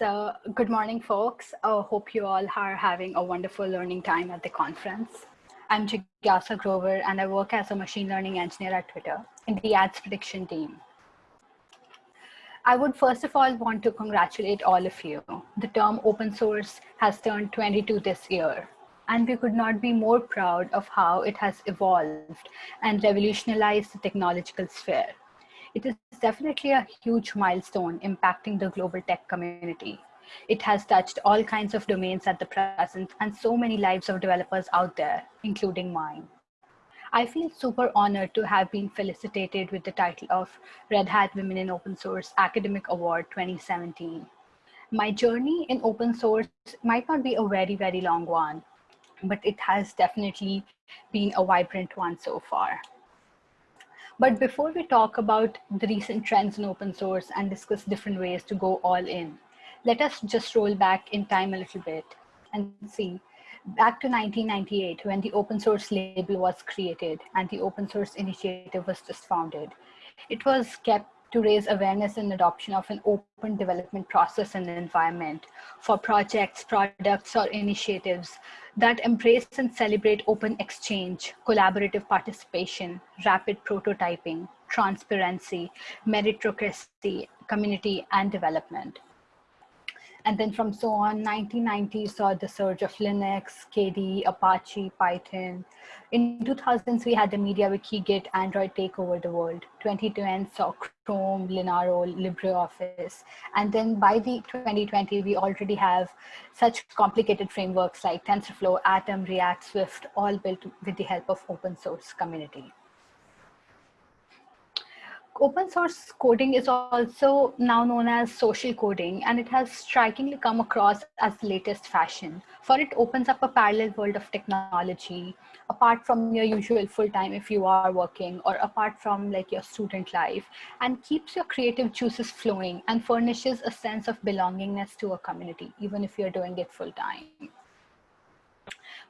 So good morning, folks. I hope you all are having a wonderful learning time at the conference. I'm Jigyasa Grover, and I work as a machine learning engineer at Twitter in the ads prediction team. I would first of all want to congratulate all of you. The term open source has turned 22 this year, and we could not be more proud of how it has evolved and revolutionized the technological sphere. It is definitely a huge milestone impacting the global tech community. It has touched all kinds of domains at the present and so many lives of developers out there, including mine. I feel super honored to have been felicitated with the title of Red Hat Women in Open Source Academic Award 2017. My journey in open source might not be a very, very long one, but it has definitely been a vibrant one so far. But before we talk about the recent trends in open source and discuss different ways to go all in, let us just roll back in time a little bit and see back to 1998 when the open source label was created and the open source initiative was just founded. It was kept to raise awareness and adoption of an open development process and environment for projects, products, or initiatives that embrace and celebrate open exchange, collaborative participation, rapid prototyping, transparency, meritocracy, community, and development. And then from so on, 1990 saw the surge of Linux, KDE, Apache, Python. In 2000s, we had the MediaWiki, Git, Android take over the world. 2010 saw Chrome, Linaro, LibreOffice. And then by the 2020, we already have such complicated frameworks like TensorFlow, Atom, React, Swift, all built with the help of open source community open source coding is also now known as social coding, and it has strikingly come across as the latest fashion. For it opens up a parallel world of technology, apart from your usual full-time if you are working, or apart from like your student life, and keeps your creative juices flowing and furnishes a sense of belongingness to a community, even if you're doing it full-time.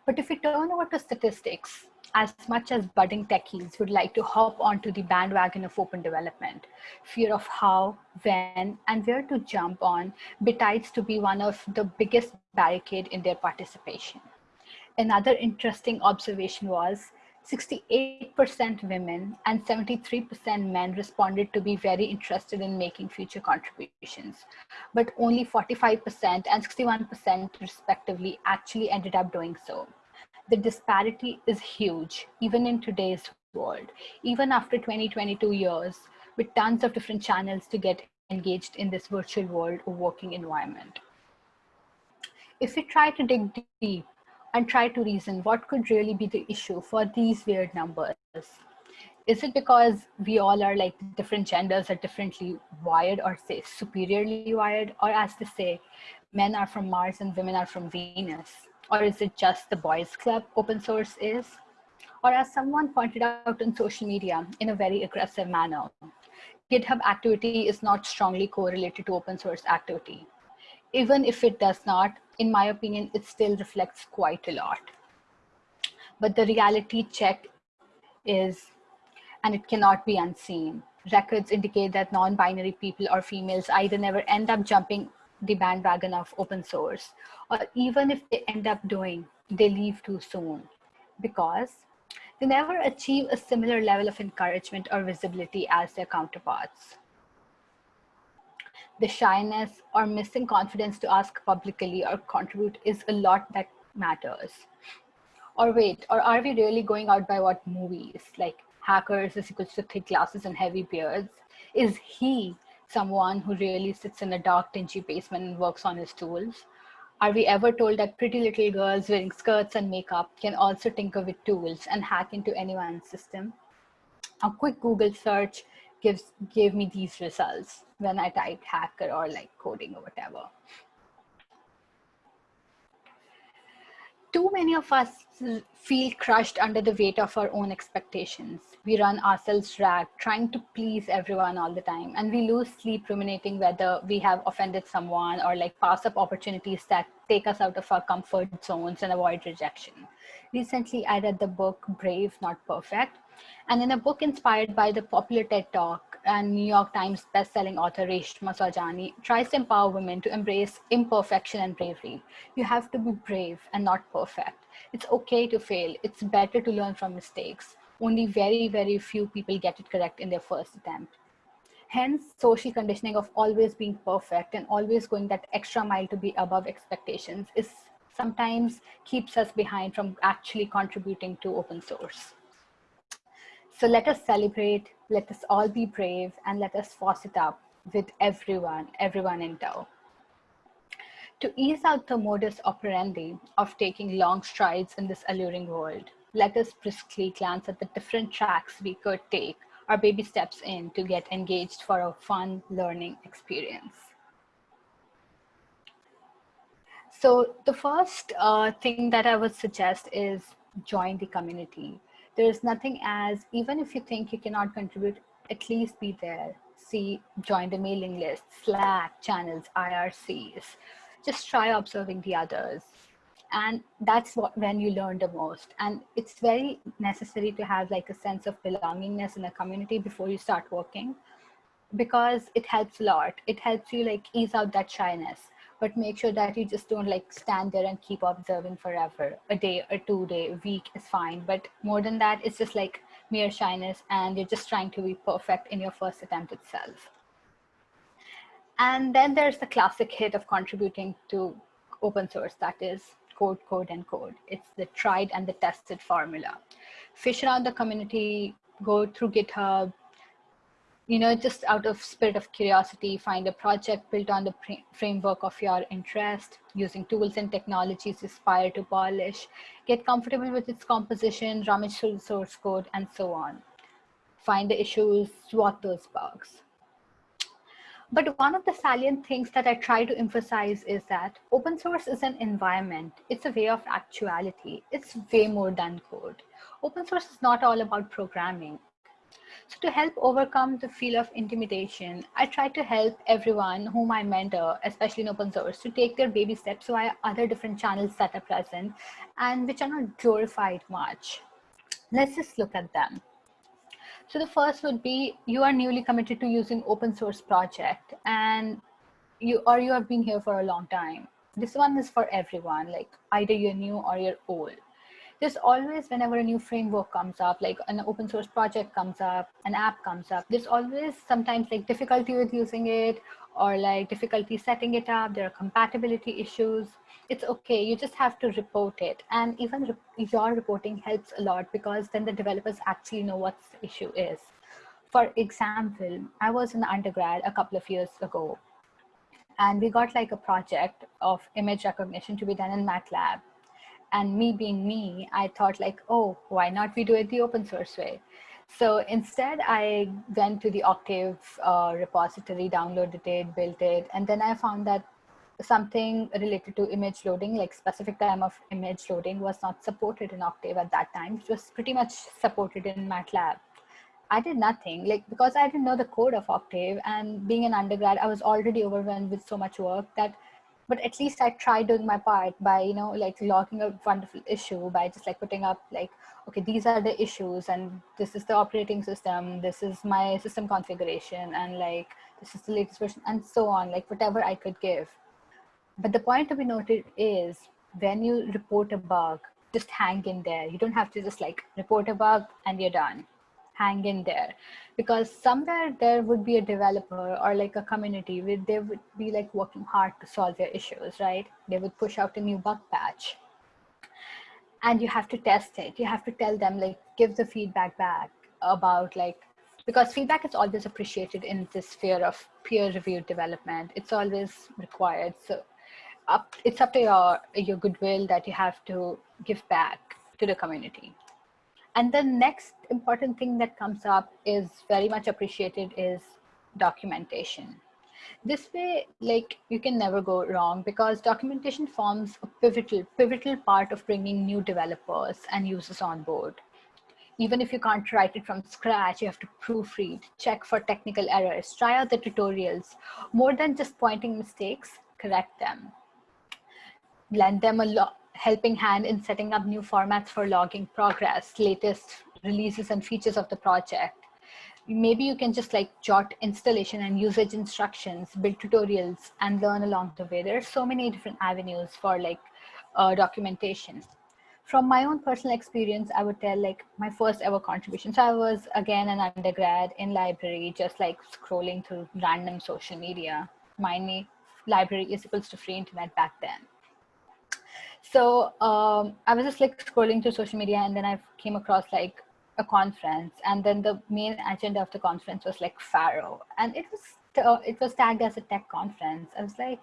But if we turn over to statistics, as much as budding techies would like to hop onto the bandwagon of open development, fear of how, when, and where to jump on betides to be one of the biggest barricade in their participation. Another interesting observation was 68% women and 73% men responded to be very interested in making future contributions, but only 45% and 61% respectively actually ended up doing so the disparity is huge, even in today's world, even after 20, 22 years, with tons of different channels to get engaged in this virtual world or working environment. If we try to dig deep and try to reason what could really be the issue for these weird numbers, is it because we all are like different genders are differently wired or say superiorly wired? Or as they say men are from mars and women are from venus or is it just the boys club open source is? Or as someone pointed out on social media in a very aggressive manner, GitHub activity is not strongly correlated to open source activity. Even if it does not, in my opinion, it still reflects quite a lot. But the reality check is, and it cannot be unseen. Records indicate that non-binary people or females either never end up jumping the bandwagon of open source, or even if they end up doing, they leave too soon because they never achieve a similar level of encouragement or visibility as their counterparts. The shyness or missing confidence to ask publicly or contribute is a lot that matters. Or wait, or are we really going out by what movies like hackers is equals to thick glasses and heavy beards? Is he someone who really sits in a dark, dingy basement and works on his tools? Are we ever told that pretty little girls wearing skirts and makeup can also tinker with tools and hack into anyone's system? A quick Google search gives gave me these results when I typed hacker or like coding or whatever. too many of us feel crushed under the weight of our own expectations. We run ourselves ragged, trying to please everyone all the time, and we lose sleep ruminating whether we have offended someone or like pass up opportunities that take us out of our comfort zones and avoid rejection. Recently, I read the book Brave, Not Perfect, And in a book inspired by the popular TED Talk and New York Times bestselling author Reshma Saujani tries to empower women to embrace imperfection and bravery. You have to be brave and not perfect. It's okay to fail. It's better to learn from mistakes. Only very, very few people get it correct in their first attempt. Hence, social conditioning of always being perfect and always going that extra mile to be above expectations is sometimes keeps us behind from actually contributing to open source. So let us celebrate, let us all be brave, and let us force it up with everyone, everyone in tow. To ease out the modus operandi of taking long strides in this alluring world, let us briskly glance at the different tracks we could take our baby steps in to get engaged for a fun learning experience. So the first uh, thing that I would suggest is join the community there is nothing as even if you think you cannot contribute at least be there see join the mailing list slack channels ircs just try observing the others and that's what when you learn the most and it's very necessary to have like a sense of belongingness in a community before you start working because it helps a lot it helps you like ease out that shyness but make sure that you just don't like stand there and keep observing forever. A day, a two day, a week is fine. But more than that, it's just like mere shyness and you're just trying to be perfect in your first attempt itself. And then there's the classic hit of contributing to open source, that is code, code, and code. It's the tried and the tested formula. Fish around the community, go through GitHub, you know, just out of spirit of curiosity, find a project built on the framework of your interest, using tools and technologies aspire to polish, get comfortable with its composition, rummage through source code, and so on. Find the issues, swat those bugs. But one of the salient things that I try to emphasize is that open source is an environment. It's a way of actuality. It's way more than code. Open source is not all about programming. So to help overcome the feel of intimidation, I try to help everyone whom I mentor, especially in open source, to take their baby steps via other different channels that are present and which are not glorified much. Let's just look at them. So the first would be you are newly committed to using open source project and you or you have been here for a long time. This one is for everyone, like either you're new or you're old there's always whenever a new framework comes up like an open source project comes up an app comes up there's always sometimes like difficulty with using it or like difficulty setting it up. There are compatibility issues. It's okay. You just have to report it. And even re your reporting helps a lot because then the developers actually know what the issue is. For example i was in undergrad a couple of years ago and we got like a project of image recognition to be done in matlab and me being me, I thought like, oh, why not we do it the open source way? So instead, I went to the Octave uh, repository, downloaded it, built it, and then I found that something related to image loading, like specific time of image loading was not supported in Octave at that time. It was pretty much supported in MATLAB. I did nothing, like because I didn't know the code of Octave and being an undergrad, I was already overwhelmed with so much work that but at least I tried doing my part by, you know, like logging a wonderful issue by just like putting up like, okay, these are the issues and this is the operating system, this is my system configuration and like, this is the latest version and so on, like whatever I could give. But the point to be noted is when you report a bug, just hang in there. You don't have to just like report a bug and you're done hang in there. Because somewhere there would be a developer or like a community where they would be like working hard to solve their issues right? They would push out a new bug patch. And you have to test it. You have to tell them like give the feedback back about like because feedback is always appreciated in this sphere of peer reviewed development. It's always required. So up it's up to your your goodwill that you have to give back to the community and the next important thing that comes up is very much appreciated is documentation. This way, like you can never go wrong because documentation forms a pivotal, pivotal part of bringing new developers and users on board. Even if you can't write it from scratch, you have to proofread, check for technical errors, try out the tutorials. More than just pointing mistakes, correct them. Lend them a lot, helping hand in setting up new formats for logging progress, latest releases and features of the project. Maybe you can just like jot installation and usage instructions, build tutorials and learn along the way. There are so many different avenues for like uh, documentation. From my own personal experience, I would tell like my first ever contribution. So I was again an undergrad in library, just like scrolling through random social media. My library is equals to free internet back then so um, I was just like scrolling through social media and then I came across like a conference and then the main agenda of the conference was like Pharo and it was uh, it was tagged as a tech conference. I was like,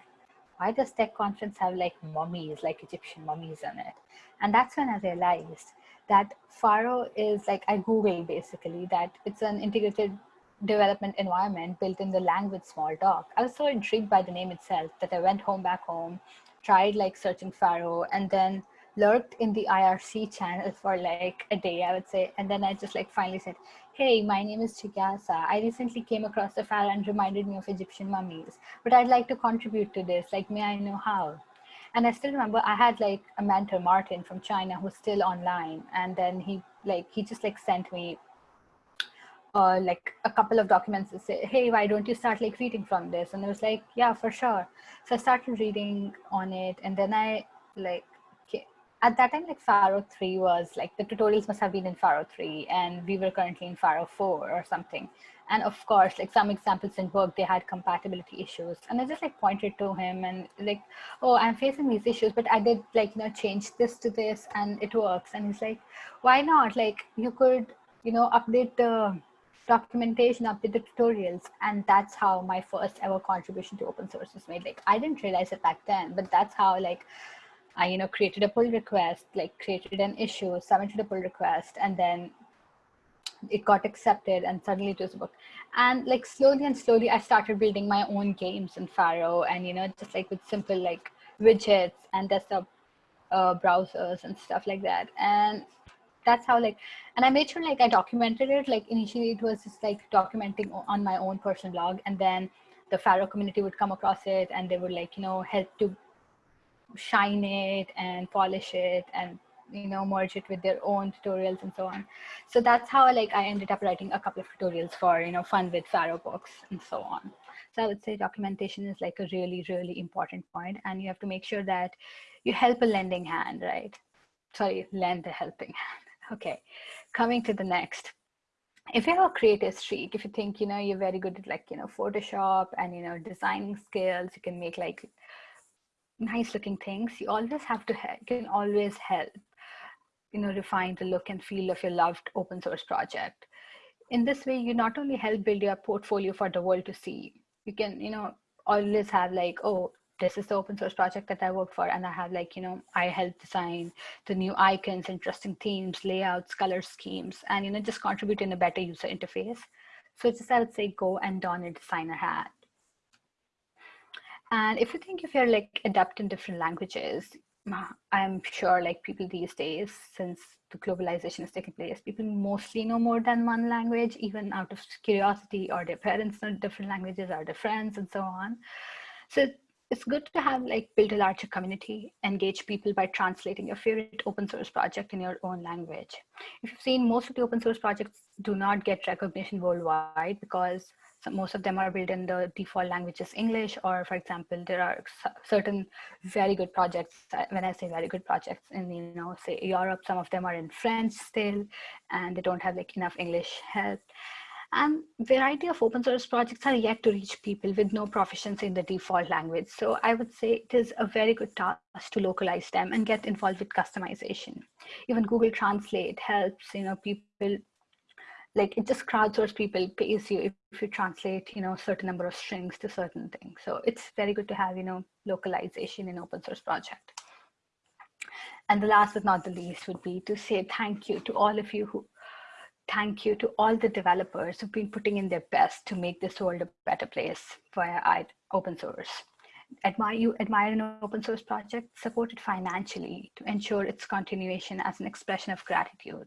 why does tech conference have like mummies, like Egyptian mummies on it? And that's when I realized that Pharo is like, I Googled basically that it's an integrated development environment built in the language Smalltalk. I was so intrigued by the name itself that I went home back home tried like searching Pharo and then lurked in the IRC channel for like a day, I would say. And then I just like finally said, hey, my name is Jigyasa. I recently came across the Pharo and reminded me of Egyptian mummies, but I'd like to contribute to this. Like, may I know how? And I still remember I had like a mentor, Martin from China, who's still online. And then he like, he just like sent me uh, like a couple of documents to say, hey, why don't you start like reading from this? And I was like, yeah, for sure. So I started reading on it. And then I like, at that time, like Pharo 3 was like the tutorials must have been in Pharo 3 and we were currently in Pharo 4 or something. And of course, like some examples in work, they had compatibility issues. And I just like pointed to him and like, oh, I'm facing these issues, but I did like, you know, change this to this and it works. And he's like, why not? Like you could, you know, update the documentation of the tutorials and that's how my first ever contribution to open source was made. Like i didn't realize it back then but that's how like i you know created a pull request like created an issue submitted a pull request and then it got accepted and suddenly it was a book. And like slowly and slowly i started building my own games in Pharo and you know just like with simple like widgets and desktop uh, browsers and stuff like that. And that's how like and i made sure like i documented it. Like initially it was just like documenting on my own personal blog and then the Pharo community would come across it and they would like you know help to shine it and polish it and you know merge it with their own tutorials and so on. So that's how like i ended up writing a couple of tutorials for you know fun with Pharo books and so on. So i would say documentation is like a really really important point and you have to make sure that you help a lending hand right? Sorry lend a helping hand Okay, coming to the next. If you have a creative streak, if you think, you know, you're very good at like, you know, Photoshop and, you know, designing skills, you can make like nice looking things. You always have to, you can always help, you know, refine the look and feel of your loved open source project. In this way, you not only help build your portfolio for the world to see, you can, you know, always have like, oh, this is the open source project that I work for. And I have like, you know, I help design the new icons, interesting themes, layouts, color schemes, and, you know, just contribute in a better user interface. So just, I would say, go and don a designer hat. And if you think if you're like adept in different languages, I'm sure like people these days, since the globalization is taking place, people mostly know more than one language, even out of curiosity or their parents know different languages or their friends and so on. So it's good to have like build a larger community, engage people by translating your favorite open source project in your own language. If you've seen most of the open source projects do not get recognition worldwide because most of them are built in the default languages English, or for example, there are certain very good projects. Uh, when I say very good projects in, you know, say Europe, some of them are in French still, and they don't have like enough English help. And variety of open source projects are yet to reach people with no proficiency in the default language. So I would say it is a very good task to localize them and get involved with customization. Even Google Translate helps, you know, people like it just crowdsource people pays you if, you translate, you know, certain number of strings to certain things. So it's very good to have, you know, localization in open source project. And the last but not the least would be to say thank you to all of you who thank you to all the developers who've been putting in their best to make this world a better place via open source. Admire you admire an open source project, support it financially to ensure its continuation as an expression of gratitude.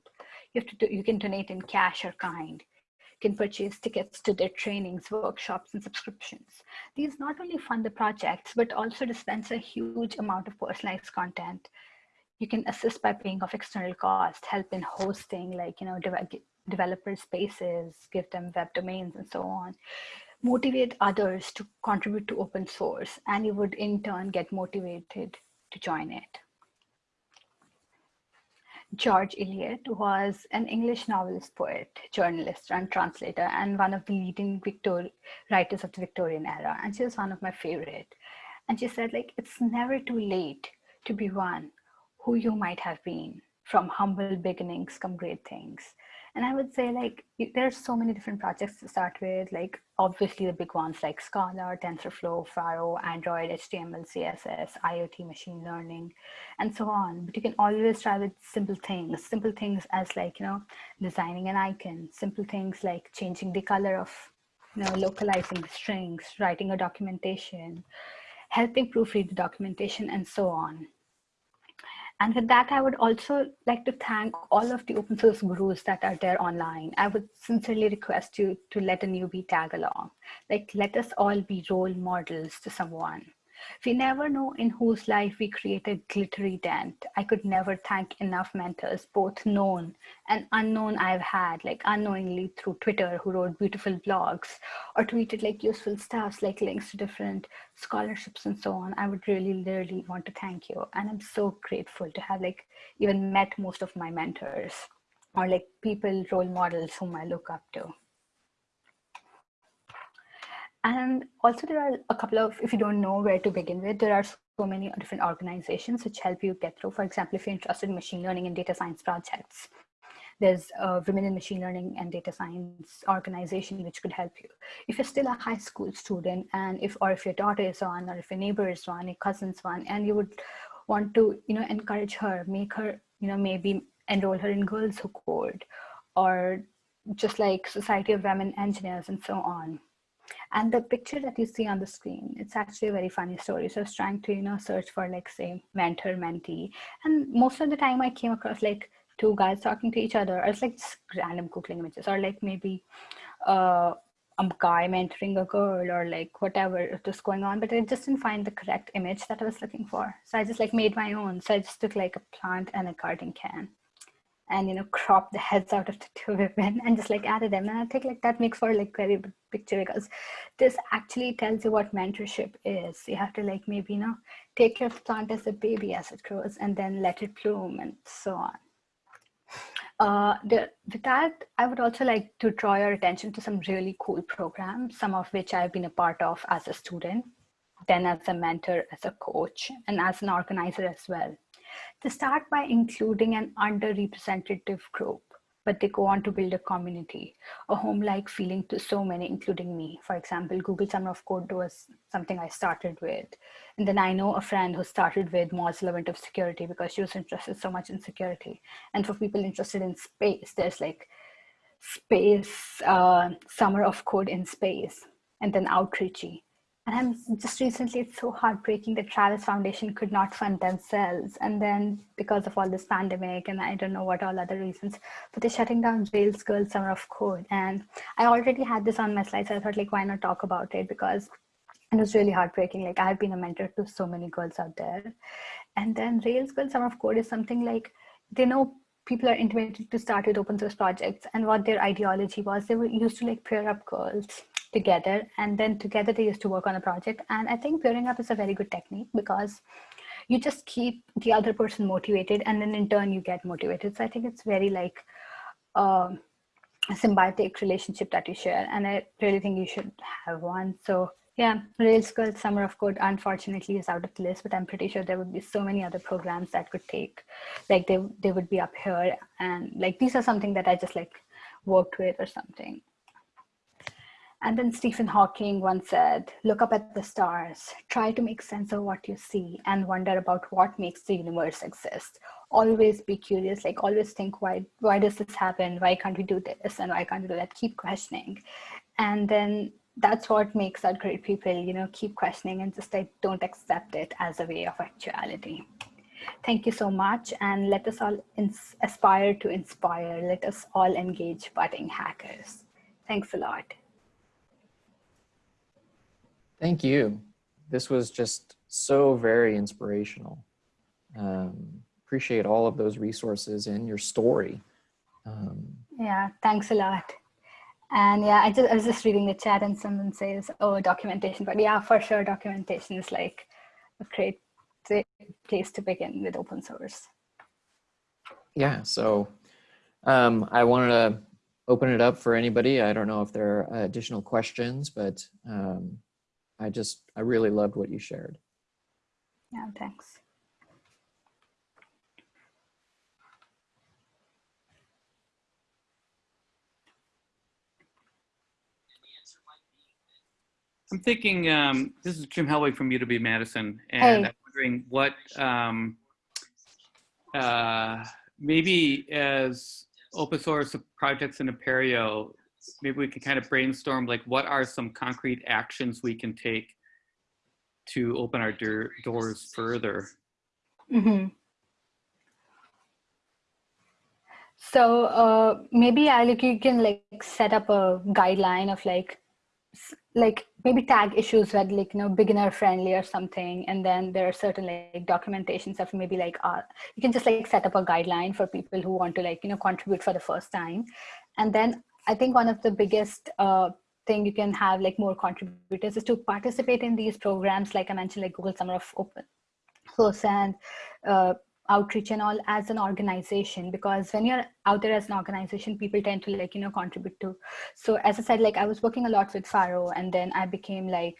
You have to do, you can donate in cash or kind. Can purchase tickets to their trainings, workshops, and subscriptions. These not only fund the projects, but also dispense a huge amount of personalized content You can assist by paying off external costs, help in hosting, like, you know, developer spaces, give them web domains and so on. Motivate others to contribute to open source, and you would in turn get motivated to join it. George Eliot was an English novelist, poet, journalist, and translator, and one of the leading Victor writers of the Victorian era. And she was one of my favorite. And she said, like, it's never too late to be one who you might have been. From humble beginnings come great things and i would say like there's so many different projects to start with like obviously the big ones like scala tensorflow Pharo android html css iot machine learning and so on. But you can always try with simple things simple things as like you know designing an icon simple things like changing the color of you know localizing the strings writing a documentation helping proofread the documentation and so on and with that, I would also like to thank all of the open source gurus that are there online. I would sincerely request you to let a newbie tag along. Like, let us all be role models to someone. We never know in whose life we create a glittery dent. I could never thank enough mentors, both known and unknown I've had, like unknowingly through Twitter, who wrote beautiful blogs or tweeted like useful stuff, like links to different scholarships and so on. I would really, really want to thank you. And I'm so grateful to have like even met most of my mentors or like people, role models whom I look up to. And also there are a couple of, if you don't know where to begin with, there are so many different organizations which help you get through. For example, if you're interested in machine learning and data science projects, there's a women in machine learning and data science organization which could help you. If you're still a high school student and if, or if your daughter is one, or if your neighbor is one, your cousin's one, and you would want to, you know, encourage her, make her, you know, maybe enroll her in Girls Who Code, or just like Society of Women Engineers and so on and the picture that you see on the screen, it's actually a very funny story. So I was trying to, you know, search for like say mentor mentee. And most of the time I came across like two guys talking to each other. Or it's like just random Googling images or like maybe uh, a guy mentoring a girl or like whatever was going on, but I just didn't find the correct image that I was looking for. So I just like made my own. So I just took like a plant and a garden can and you know crop the heads out of the two women and just like added them. And i think like that makes for like very good picture because this actually tells you what mentorship is. You have to like maybe you know take your plant as a baby as it grows and then let it bloom and so on. Uh, the, with that, I would also like to draw your attention to some really cool programs, some of which I've been a part of as a student, then as a mentor, as a coach, and as an organizer as well. They start by including an underrepresented group, but they go on to build a community, a home-like feeling to so many, including me. For example, Google Summer of Code was something I started with. And then I know a friend who started with Mozilla Winter of Security because she was interested so much in security. And for people interested in space, there's like space, uh, Summer of Code in space, and then Outreachy and I'm just recently, it's so heartbreaking that Travis Foundation could not fund themselves. And then because of all this pandemic and I don't know what all other reasons, but they're shutting down Rails Girls Summer of Code. And I already had this on my slides. So I thought like, why not talk about it? Because it was really heartbreaking. Like I've been a mentor to so many girls out there. And then Rails Girls Summer of Code is something like, they know people are intimidated to start with open source projects and what their ideology was. They were used to like pair up girls together and then together they used to work on a project. And i think pairing up is a very good technique because you just keep the other person motivated and then in turn you get motivated. So i think it's very like um, a symbiotic relationship that you share and i really think you should have one. So yeah rails girls summer of code unfortunately is out of the list but i'm pretty sure there would be so many other programs that could take like they they would be up here. And like these are something that i just like worked with or something and then Stephen Hawking once said, look up at the stars, try to make sense of what you see and wonder about what makes the universe exist. Always be curious, like always think, why, why does this happen? Why can't we do this? And why can't we do that? Keep questioning. And then that's what makes our great people, you know, keep questioning and just like don't accept it as a way of actuality. Thank you so much. And let us all aspire to inspire. Let us all engage budding hackers. Thanks a lot. Thank you. This was just so very inspirational. Um, appreciate all of those resources and your story. Um, yeah, thanks a lot. And yeah, I just I was just reading the chat and someone says, "Oh, documentation." But yeah, for sure, documentation is like a great place to begin with open source. Yeah. So um, I wanted to open it up for anybody. I don't know if there are additional questions, but um, I just I really loved what you shared. Yeah. Thanks. I'm thinking, um, this is Jim Helwig from UW-Madison, and hey. I'm wondering what, um, uh, maybe as open source projects in Apereo, maybe we can kind of brainstorm like what are some concrete actions we can take to open our doors further. Mm -hmm. So uh, maybe I like you can like set up a guideline of like like maybe tag issues that like you know beginner friendly or something and then there are certain like documentations of maybe like uh, you can just like set up a guideline for people who want to like you know contribute for the first time and then i think one of the biggest uh, thing you can have like more contributors is to participate in these programs. Like i mentioned like google summer of open source and uh, Outreachy and all as an organization because when you're out there as an organization people tend to like you know contribute to so as i said like i was working a lot with Pharo and then i became like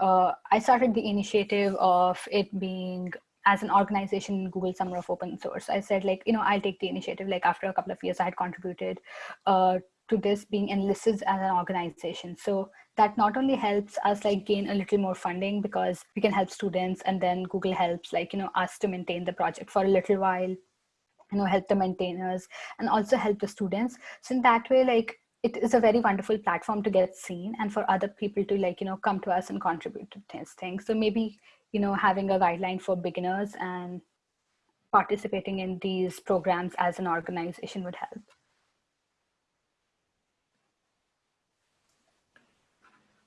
uh, i started the initiative of it being as an organization google summer of open source. I said like you know i'll take the initiative. Like after a couple of years i had contributed uh, to this being enlisted as an organization. So that not only helps us like gain a little more funding because we can help students and then Google helps like, you know, us to maintain the project for a little while, you know, help the maintainers and also help the students. So in that way, like it is a very wonderful platform to get seen and for other people to like, you know, come to us and contribute to these things. So maybe, you know, having a guideline for beginners and participating in these programs as an organization would help.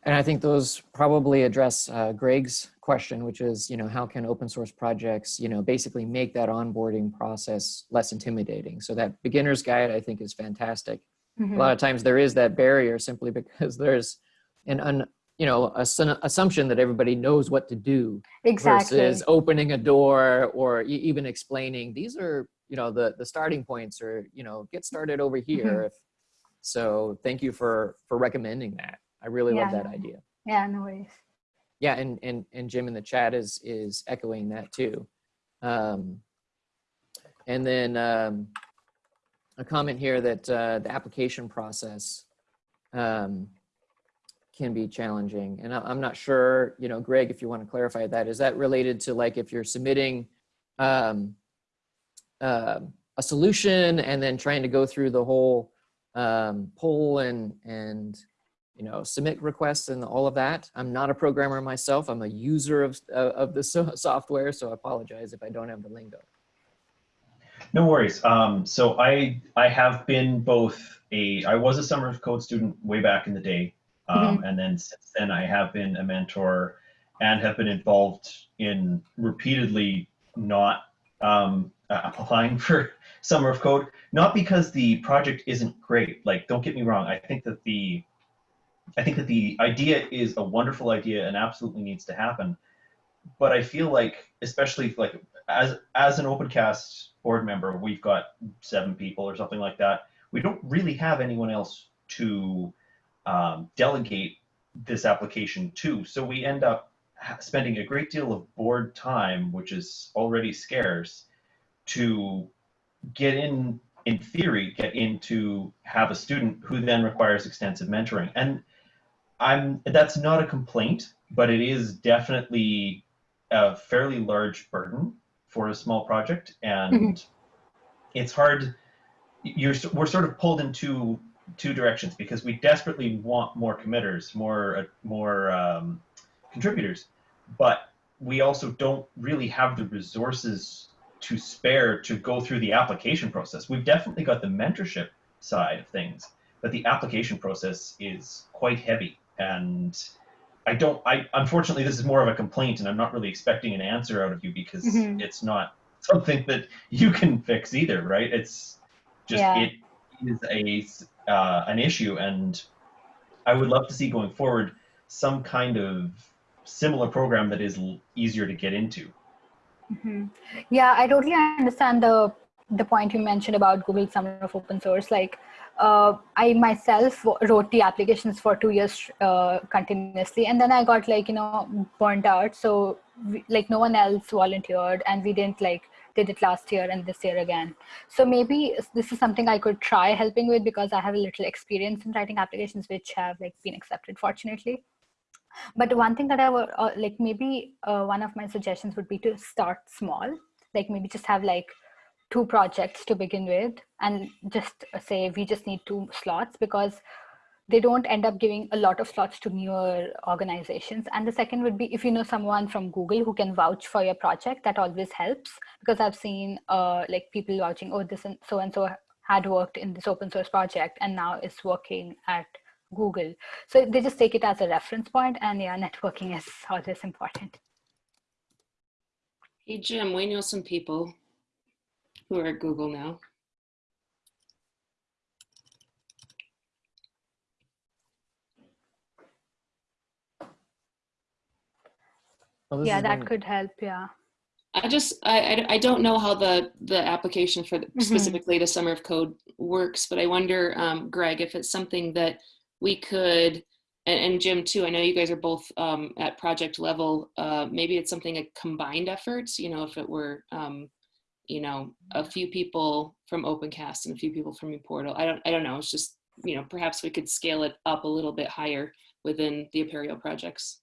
And I think those probably address uh, Greg's question, which is, you know, how can open source projects, you know, basically make that onboarding process less intimidating? So that beginner's guide, I think, is fantastic. Mm -hmm. A lot of times there is that barrier simply because there's an, un, you know, a, assumption that everybody knows what to do. Exactly. Versus opening a door or even explaining, these are, you know, the, the starting points or, you know, get started over here. Mm -hmm. So thank you for, for recommending that. I really yeah, love that idea. Yeah, no worries. Yeah, and and and Jim in the chat is is echoing that too. Um, and then um, a comment here that uh, the application process um, can be challenging. And I'm not sure, you know, Greg, if you want to clarify that, is that related to like if you're submitting um, uh, a solution and then trying to go through the whole um, poll and, and you know, submit requests and all of that. I'm not a programmer myself. I'm a user of, uh, of the so software, so I apologize if I don't have the lingo. No worries. Um, so I I have been both a I was a summer of code student way back in the day, um, mm -hmm. and then since then I have been a mentor and have been involved in repeatedly not um, applying for summer of code. Not because the project isn't great. Like don't get me wrong. I think that the I think that the idea is a wonderful idea and absolutely needs to happen. But I feel like, especially like as as an OpenCast board member, we've got seven people or something like that. We don't really have anyone else to um, delegate this application to. So we end up spending a great deal of board time, which is already scarce, to get in, in theory, get in to have a student who then requires extensive mentoring. And I'm that's not a complaint, but it is definitely a fairly large burden for a small project, and mm-hmm. it's hard. You're we're sort of pulled in two two directions because we desperately want more committers, more uh, more um, contributors, but we also don't really have the resources to spare to go through the application process. We've definitely got the mentorship side of things, but the application process is quite heavy and I don't. I unfortunately, this is more of a complaint, and I'm not really expecting an answer out of you because mm-hmm. it's not something that you can fix either, right? It's just Yeah. it is a uh, an issue, and I would love to see going forward some kind of similar program that is l- easier to get into. Mhm. Yeah, I totally understand the the point you mentioned about Google Summer of Open Source. Like, uh, I myself wrote the applications for two years uh, continuously, and then I got like you know burnt out. So we, like no one else volunteered, and we didn't like did it last year and this year again. So maybe this is something I could try helping with because I have a little experience in writing applications which have like been accepted, fortunately but one thing that i would uh, like maybe uh, one of my suggestions would be to start small like maybe just have like two projects to begin with and just uh, say we just need two slots because they don't end up giving a lot of slots to newer organizations. And the second would be if you know someone from google who can vouch for your project that always helps because i've seen uh, like people vouching oh this and so and so had worked in this open source project and now is working at google. So they just take it as a reference point and yeah networking is always important. Hey, Jim, we know some people who are at Google now. Well, yeah that could help yeah I just, I, I, I don't know how the, the application for the, Mhm. specifically the Summer of Code works, but I wonder, um, Greg, if it's something that we could, and, and Jim too, I know you guys are both um, at project level, uh, maybe it's something a combined effort. you know, if it were, um, you know, a few people from OpenCast and a few people from uPortal. I don't, I don't know. It's just, you know, perhaps we could scale it up a little bit higher within the Apereo projects.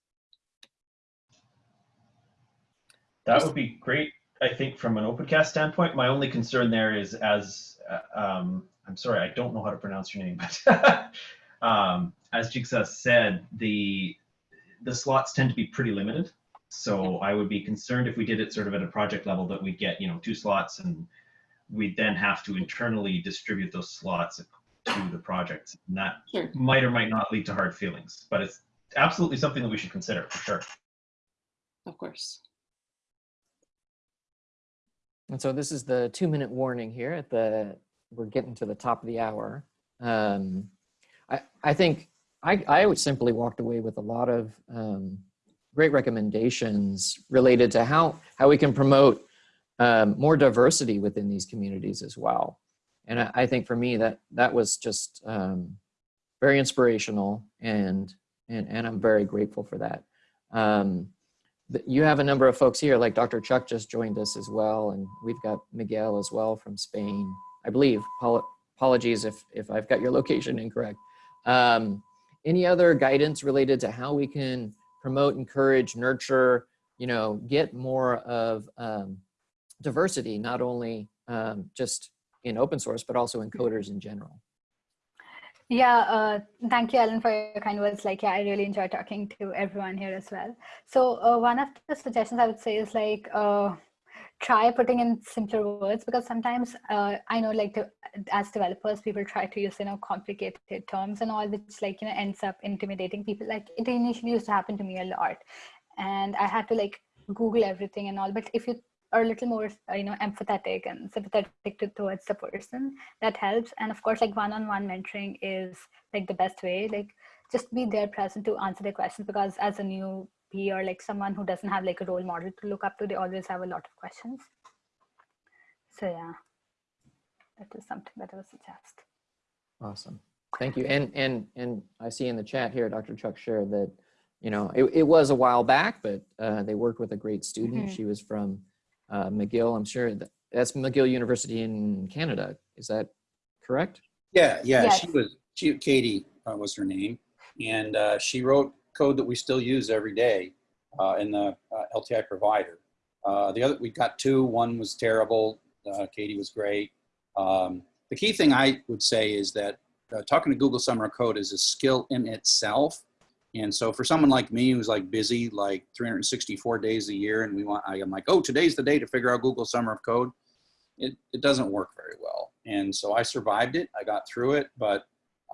That would be great, I think, from an OpenCast standpoint. My only concern there is as, uh, um, I'm sorry, I don't know how to pronounce your name, but um, as Jigsaw said, the the slots tend to be pretty limited. So I would be concerned if we did it sort of at a project level that we get, you know, two slots and we'd then have to internally distribute those slots to the projects. And that Sure. might or might not lead to hard feelings, but it's absolutely something that we should consider for sure. Of course. And so this is the two minute warning here at the, we're getting to the top of the hour. Um, I, I think I, I would simply walked away with a lot of um, great recommendations related to how, how we can promote um, more diversity within these communities as well. And I, I think for me that that was just um, very inspirational and, and, and I'm very grateful for that. Um, you have a number of folks here, like Dr. Chuck just joined us as well, and we've got Miguel as well from Spain, I believe. Apologies if, if I've got your location incorrect. Um, any other guidance related to how we can promote, encourage, nurture, you know, get more of um, diversity, not only um, just in open source, but also in coders in general? Yeah, uh, thank you, Alan, for your kind words. Like, yeah, I really enjoy talking to everyone here as well. So, uh, one of the suggestions I would say is like, uh, try putting in simpler words because sometimes uh, I know, like, the, as developers, people try to use you know complicated terms and all, which like you know ends up intimidating people. Like, it initially used to happen to me a lot, and I had to like Google everything and all. But if you are a little more, uh, you know, empathetic and sympathetic to, towards the person, that helps and of course like one-on-one mentoring is like the best way like just be there present to answer their questions because as a newbie or like someone who doesn't have like a role model to look up to they always have a lot of questions so yeah that is something that i would suggest Awesome. Thank you. And and and I see in the chat here, Dr. Chuck shared that, you know, it, it was a while back, but uh, they worked with a great student. Mhm. She was from uh, McGill. I'm sure that, that's McGill University in Canada. Is that correct? Yeah, yeah, she was, she, Katie uh, was her name. And uh, she wrote code that we still use every day uh, in the uh, LTI provider. Uh, the other, we got two, one was terrible. Uh, Katie was great. Um, the key thing I would say is that uh, talking to Google Summer of Code is a skill in itself. And so for someone like me who's like busy like 364 days a year and we want, I'm like, oh, today's the day to figure out Google Summer of Code. It, it doesn't work very well. And so I survived it. I got through it, but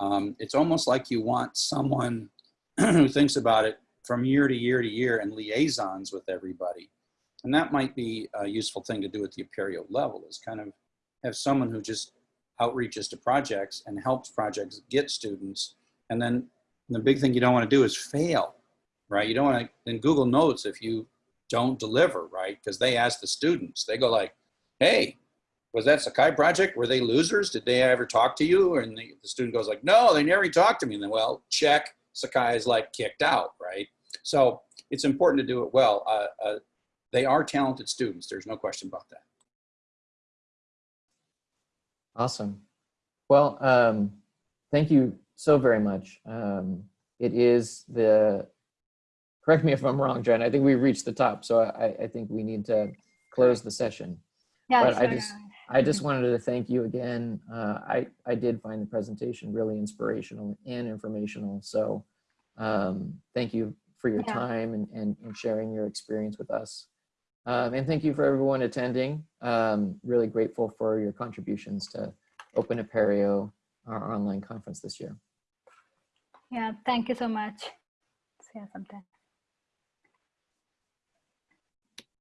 um, it's almost like you want someone who thinks about it from year to year to year and liaisons with everybody. And that might be a useful thing to do at the Apereo level is kind of have someone who just outreaches to projects and helps projects get students. And then the big thing you don't want to do is fail, right? You don't want to, in Google Notes, if you don't deliver, right? Because they ask the students, they go like, hey, was that Sakai project? Were they losers? Did they ever talk to you? And the, the student goes like, no, they never talked to me. And then, well, check, Sakai is like kicked out, right? So it's important to do it well. Uh, uh, they are talented students. There's no question about that. Awesome. Well, um, thank you so very much. Um, it is the, correct me if I'm wrong, Jen, I think we reached the top, so I, I think we need to close the session. Yeah, But I sure. just- I just wanted to thank you again. Uh, I, I did find the presentation really inspirational and informational. So um, thank you for your Yeah. time and, and, and sharing your experience with us. Um, and thank you for everyone attending. Um, really grateful for your contributions to Open Apereo, our online conference this year. Yeah, thank you so much. See you sometime.